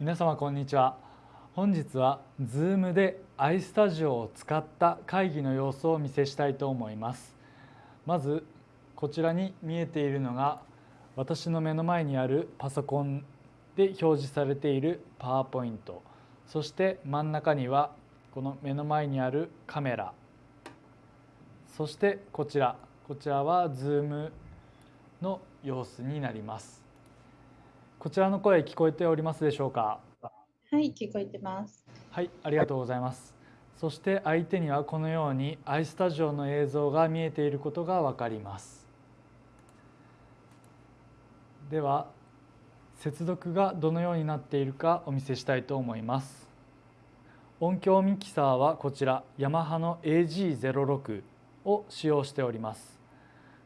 皆様こんにちは。本日は Zoom で iStudio を使った会議の様子をお見せしたいと思います。まずこちらに見えているのが私の目の前にあるパソコンで表示されているパワーポイント。そして真ん中にはこの目の前にあるカメラ。そしてこちら。こちらは Zoom の様子になります。こちらの声聞こえておりますでしょうか？はい、聞こえてます。はい、ありがとうございます。そして相手にはこのように iStudio の映像が見えていることがわかります。では接続がどのようになっているかお見せしたいと思います。音響ミキサーはこちらヤマハの AG06 を使用しております。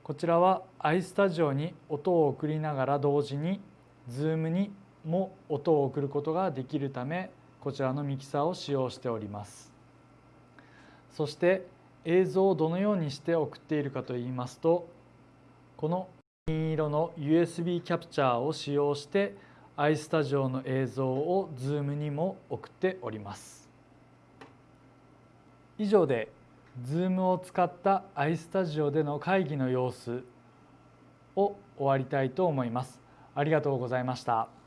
こちらは iStudio に音を送りながら同時に Zoom にも音を送ることができるためこちらのミキサーを使用しております。そして映像をどのようにして送っているかといいますとこの金色の USB キャプチャーを使用して iStudio の映像を Zoom にも送っております。以上で Zoom を使った iStudio での会議の様子を終わりたいと思います。ありがとうございました。